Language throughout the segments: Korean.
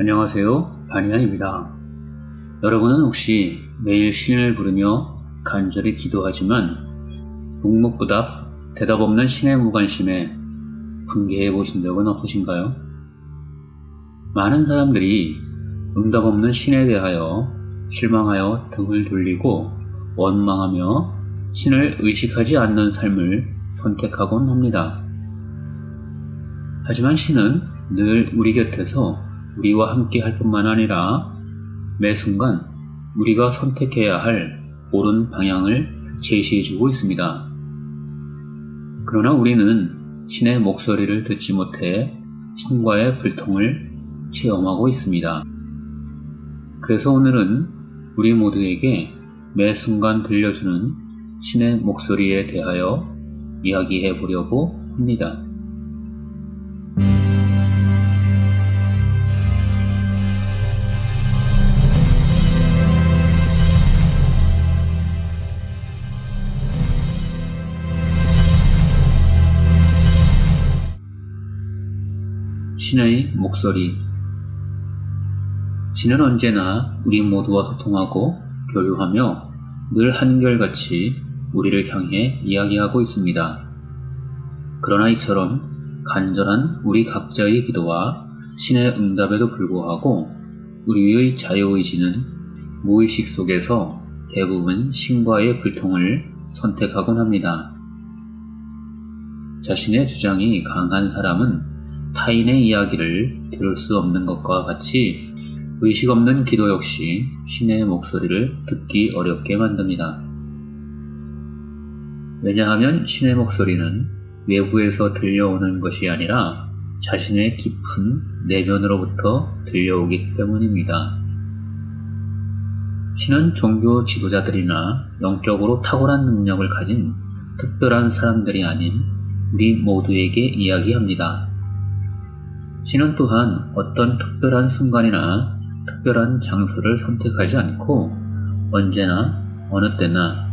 안녕하세요. 반야입니다. 여러분은 혹시 매일 신을 부르며 간절히 기도하지만 묵묵부답 대답 없는 신의 무관심에 분개해 보신 적은 없으신가요? 많은 사람들이 응답 없는 신에 대하여 실망하여 등을 돌리고 원망하며 신을 의식하지 않는 삶을 선택하곤 합니다. 하지만 신은 늘 우리 곁에서 우리와 함께 할 뿐만 아니라 매 순간 우리가 선택해야 할 옳은 방향을 제시해주고 있습니다. 그러나 우리는 신의 목소리를 듣지 못해 신과의 불통을 체험하고 있습니다. 그래서 오늘은 우리 모두에게 매 순간 들려주는 신의 목소리에 대하여 이야기해 보려고 합니다. 신의 목소리 신은 언제나 우리 모두와 소통하고 교류하며 늘 한결같이 우리를 향해 이야기하고 있습니다. 그러나 이처럼 간절한 우리 각자의 기도와 신의 응답에도 불구하고 우리의 자유의지는 무의식 속에서 대부분 신과의 불통을 선택하곤 합니다. 자신의 주장이 강한 사람은 타인의 이야기를 들을 수 없는 것과 같이 의식 없는 기도 역시 신의 목소리를 듣기 어렵게 만듭니다. 왜냐하면 신의 목소리는 외부에서 들려오는 것이 아니라 자신의 깊은 내면으로부터 들려오기 때문입니다. 신은 종교 지도자들이나 영적으로 탁월한 능력을 가진 특별한 사람들이 아닌 우리 모두에게 이야기합니다. 신은 또한 어떤 특별한 순간이나 특별한 장소를 선택하지 않고 언제나 어느 때나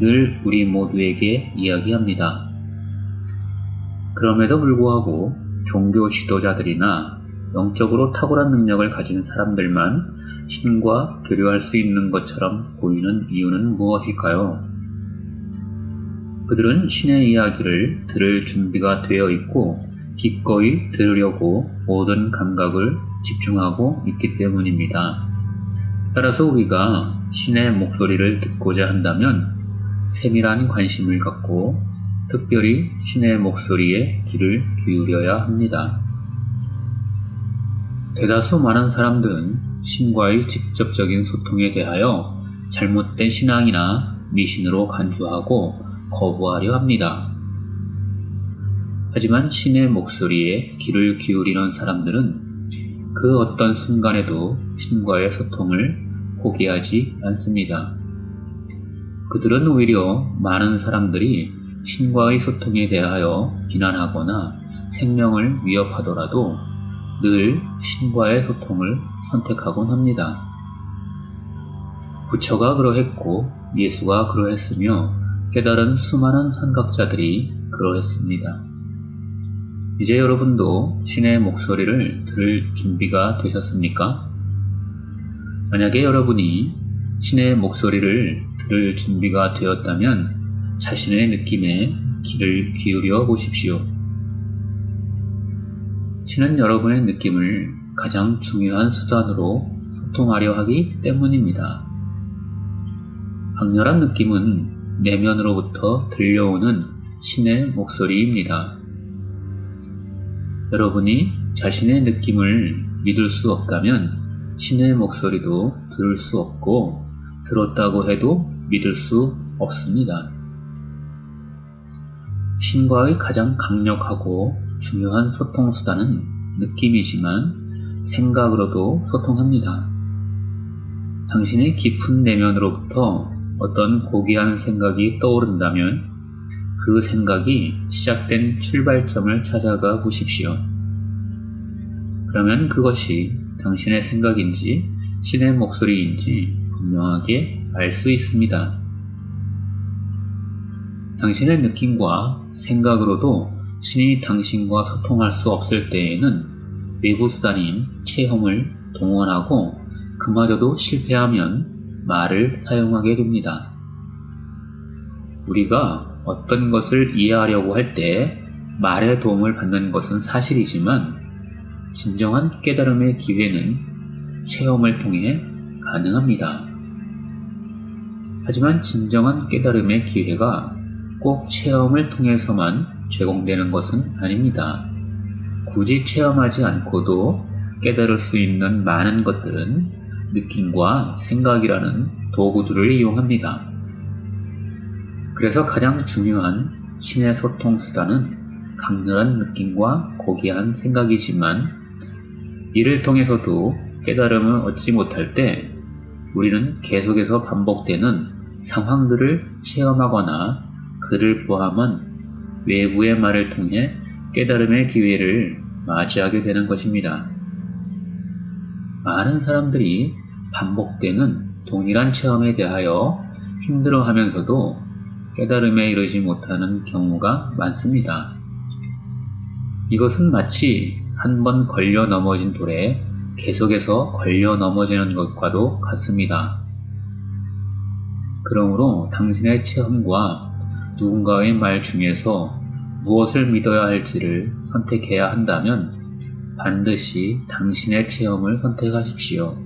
늘 우리 모두에게 이야기합니다. 그럼에도 불구하고 종교 지도자들이나 영적으로 탁월한 능력을 가진 사람들만 신과 교류할 수 있는 것처럼 보이는 이유는 무엇일까요? 그들은 신의 이야기를 들을 준비가 되어 있고 기꺼이 들으려고 모든 감각을 집중하고 있기 때문입니다. 따라서 우리가 신의 목소리를 듣고자 한다면 세밀한 관심을 갖고 특별히 신의 목소리에 귀를 기울여야 합니다. 대다수 많은 사람들은 신과의 직접적인 소통에 대하여 잘못된 신앙이나 미신으로 간주하고 거부하려 합니다. 하지만 신의 목소리에 귀를 기울이는 사람들은 그 어떤 순간에도 신과의 소통을 포기하지 않습니다. 그들은 오히려 많은 사람들이 신과의 소통에 대하여 비난하거나 생명을 위협하더라도 늘 신과의 소통을 선택하곤 합니다. 부처가 그러했고 예수가 그러했으며 깨달은 수많은 선각자들이 그러했습니다. 이제 여러분도 신의 목소리를 들을 준비가 되셨습니까? 만약에 여러분이 신의 목소리를 들을 준비가 되었다면 자신의 느낌에 귀를 기울여 보십시오. 신은 여러분의 느낌을 가장 중요한 수단으로 소통하려 하기 때문입니다. 강렬한 느낌은 내면으로부터 들려오는 신의 목소리입니다. 여러분이 자신의 느낌을 믿을 수 없다면 신의 목소리도 들을 수 없고 들었다고 해도 믿을 수 없습니다. 신과의 가장 강력하고 중요한 소통 수단은 느낌이지만 생각으로도 소통합니다. 당신의 깊은 내면으로부터 어떤 고귀한 생각이 떠오른다면 그 생각이 시작된 출발점을 찾아가 보십시오. 그러면 그것이 당신의 생각인지 신의 목소리인지 분명하게 알 수 있습니다. 당신의 느낌과 생각으로도 신이 당신과 소통할 수 없을 때에는 외부 수단인 체험을 동원하고 그마저도 실패하면 말을 사용하게 됩니다. 우리가 어떤 것을 이해하려고 할 때 말의 도움을 받는 것은 사실이지만 진정한 깨달음의 기회는 체험을 통해 가능합니다. 하지만 진정한 깨달음의 기회가 꼭 체험을 통해서만 제공되는 것은 아닙니다. 굳이 체험하지 않고도 깨달을 수 있는 많은 것들은 느낌과 생각이라는 도구들을 이용합니다. 그래서 가장 중요한 신의 소통 수단은 강렬한 느낌과 고귀한 생각이지만 이를 통해서도 깨달음을 얻지 못할 때 우리는 계속해서 반복되는 상황들을 체험하거나 그를 포함한 외부의 말을 통해 깨달음의 기회를 맞이하게 되는 것입니다. 많은 사람들이 반복되는 동일한 체험에 대하여 힘들어 하면서도 깨달음에 이르지 못하는 경우가 많습니다. 이것은 마치 한 번 걸려 넘어진 돌에 계속해서 걸려 넘어지는 것과도 같습니다. 그러므로 당신의 체험과 누군가의 말 중에서 무엇을 믿어야 할지를 선택해야 한다면 반드시 당신의 체험을 선택하십시오.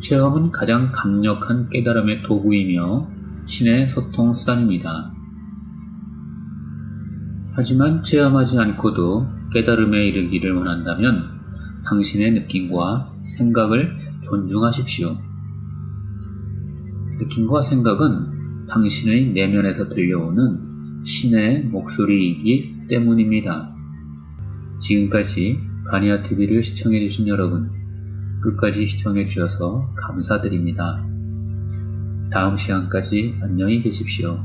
체험은 가장 강력한 깨달음의 도구이며 신의 소통 수단입니다. 하지만 체험하지 않고도 깨달음에 이르기를 원한다면 당신의 느낌과 생각을 존중하십시오. 느낌과 생각은 당신의 내면에서 들려오는 신의 목소리이기 때문입니다. 지금까지 바니아 TV를 시청해주신 여러분, 끝까지 시청해주셔서 감사드립니다. 다음 시간까지 안녕히 계십시오.